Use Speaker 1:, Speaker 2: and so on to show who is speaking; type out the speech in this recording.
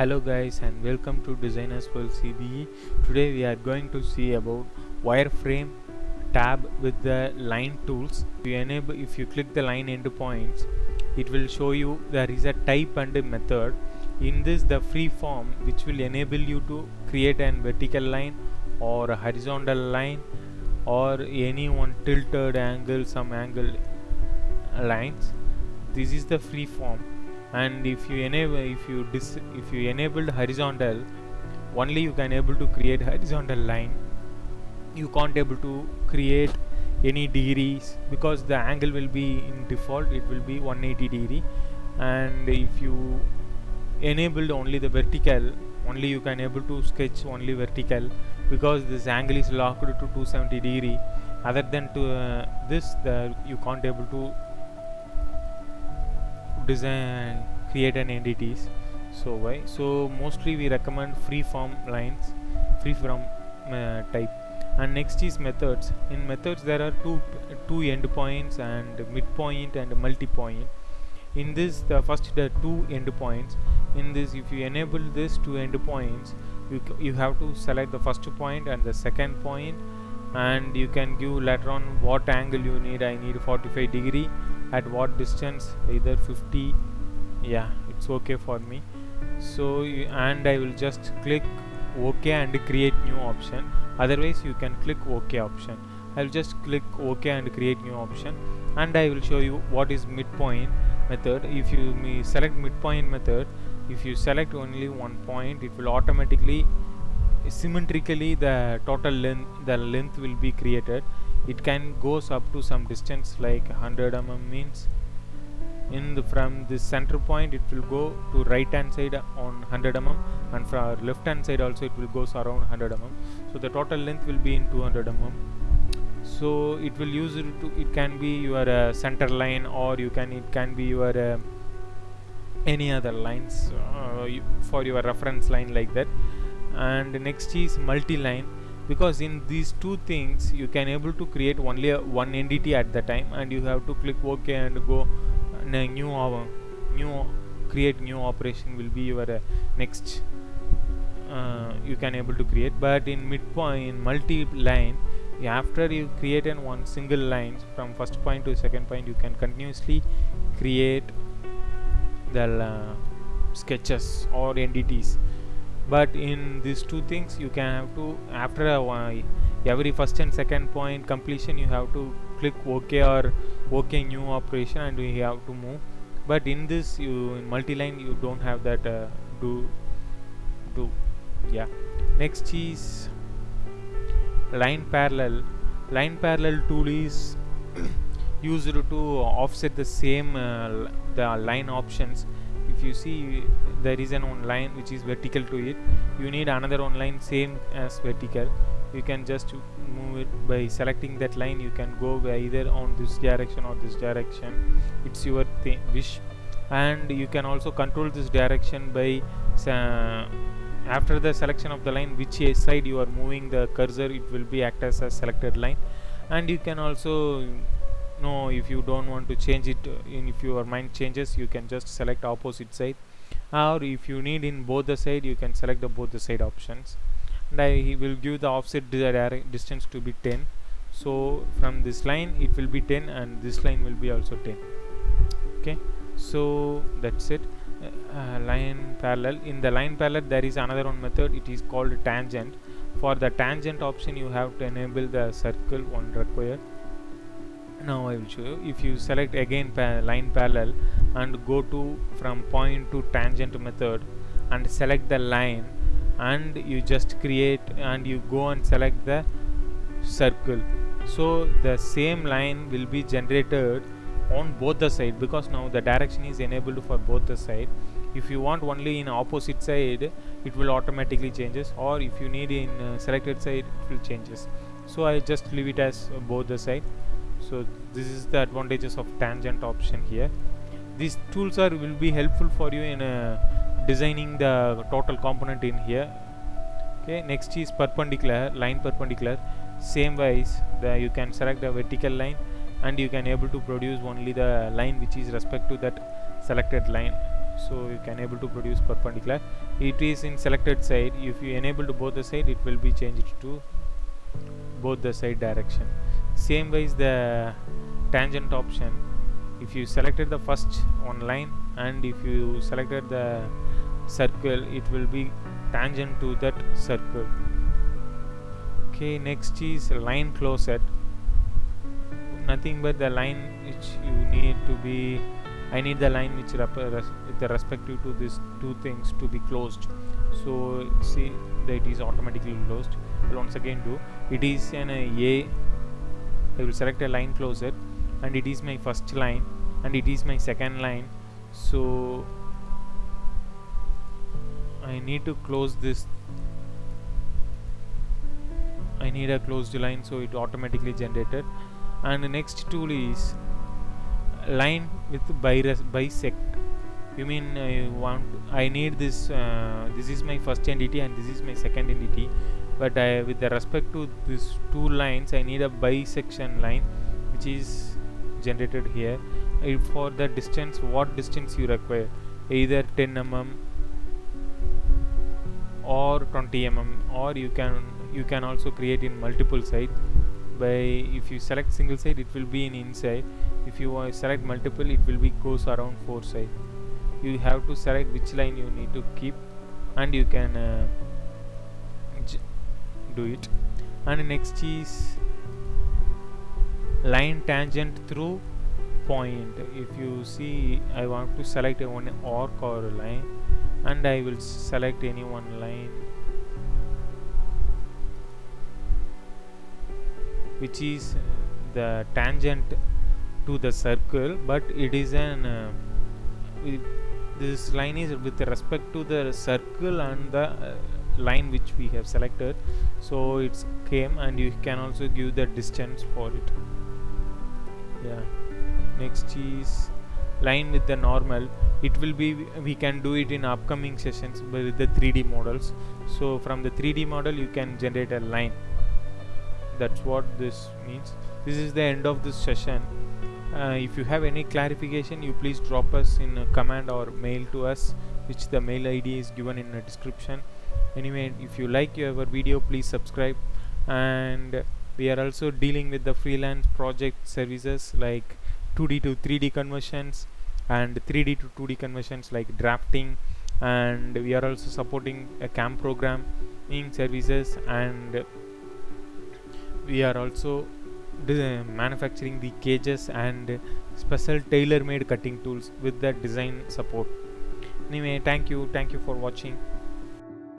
Speaker 1: Hello guys and welcome to Designers World CBE. Today we are going to see about wireframe tab with the line tools. If you enable if you click the line endpoints it will show you there is a type and a method. In this the free form which will enable you to create an vertical line or a horizontal line or any one tilted angle some angle lines. This is the free form and if you enable if you dis if you enabled horizontal only you can able to create horizontal line. You can't able to create any degrees because the angle will be in default it will be 180 degree. And if you enabled only the vertical only you can able to sketch only vertical because this angle is locked to 270 degree. Other than to uh, this the you can't able to design create an entities. So why? So mostly we recommend free form lines free form uh, type. And next is methods. In methods there are two two endpoints and midpoint and multi-point. In this the first the two endpoints. In this if you enable this two endpoints you you have to select the first point and the second point. And you can give later on what angle you need. I need 45 degree at what distance either 50 yeah it's okay for me. So and I will just click OK and create new option. Otherwise you can click OK option. I'll just click OK and create new option and I will show you what is midpoint method. If you select midpoint method if you select only one point it will automatically symmetrically the total length the length will be created it can goes up to some distance like 100 mm means in the from the center point it will go to right hand side on 100 mm and from left hand side also it will goes around 100 mm so the total length will be in 200 mm so it will use it to it can be your uh, center line or you can it can be your uh, any other lines uh, you, for your reference line like that. And next is multi-line because in these two things you can able to create only one entity at the time and you have to click ok and go new uh, new create new operation will be your uh, next uh, you can able to create. But in midpoint in multi-line after you create in one single line from first point to second point you can continuously create the uh, sketches or entities but in these two things you can have to after a, while every first and second point completion you have to click ok or ok new operation and you have to move. But in this you in multi-line you don't have that uh, do do yeah. Next is line parallel. Line parallel tool is used to offset the same uh, the line options if you see there is an one line which is vertical to it. You need another one line same as vertical. You can just move it by selecting that line. You can go either on this direction or this direction. It's your wish. And you can also control this direction by uh, after the selection of the line which side you are moving the cursor it will be act as a selected line. And you can also know if you don't want to change it in if your mind changes you can just select opposite side. Or if you need in both the side you can select the both the side options. And I will give the offset distance to be 10 so from this line it will be 10 and this line will be also 10 okay? So that's it. Uh, line parallel. In the line parallel there is another one method. It is called tangent. For the tangent option you have to enable the circle one required now I will show you if you select again pa line parallel and go to from point to tangent method and select the line and you just create and you go and select the circle. So the same line will be generated on both the side because now the direction is enabled for both the side. If you want only in opposite side it will automatically changes or if you need in uh, selected side it will changes. So I just leave it as uh, both the side so this is the advantages of tangent option here. These tools are will be helpful for you in uh, designing the total component in here. Okay next is perpendicular line perpendicular. Same wise the you can select the vertical line and you can able to produce only the line which is respect to that selected line. So you can able to produce perpendicular. It is in selected side. If you enable to both the side it will be changed to both the side direction same way is the tangent option. If you selected the first one line and if you selected the circle it will be tangent to that circle. Okay next is line closest. Nothing but the line which you need to be I need the line which rep the respective to these two things to be closed. So see that it is automatically closed. Once again do it is an a I will select a line closer and it is my first line and it is my second line. So I need to close this. I need a closed line so it automatically generated. And the next tool is line with bisect. You mean I want I need this uh, this is my first entity and this is my second entity but I, with the respect to these two lines I need a bisection line which is generated here. If for the distance what distance you require? Either 10 mm or 20 mm or you can you can also create in multiple side. By if you select single side it will be in inside. If you uh, select multiple it will be goes around four side. You have to select which line you need to keep and you can uh, do it. And next is line tangent through point. If you see I want to select one arc or line and I will select any one line which is the tangent to the circle but it is an uh, this line is with respect to the circle and the uh, line which we have selected. So it's came and you can also give the distance for it. Yeah. Next is line with the normal. It will be we can do it in upcoming sessions with the 3d models. So from the 3d model you can generate a line. That's what this means. This is the end of this session. Uh, if you have any clarification you please drop us in a or mail to us which the mail id is given in the description. Anyway if you like our video please subscribe. And we are also dealing with the freelance project services like 2d to 3d conversions and 3d to 2d conversions like drafting. And we are also supporting a CAM programming services and we are also manufacturing the cages and special tailor-made cutting tools with the design support anyway thank you thank you for watching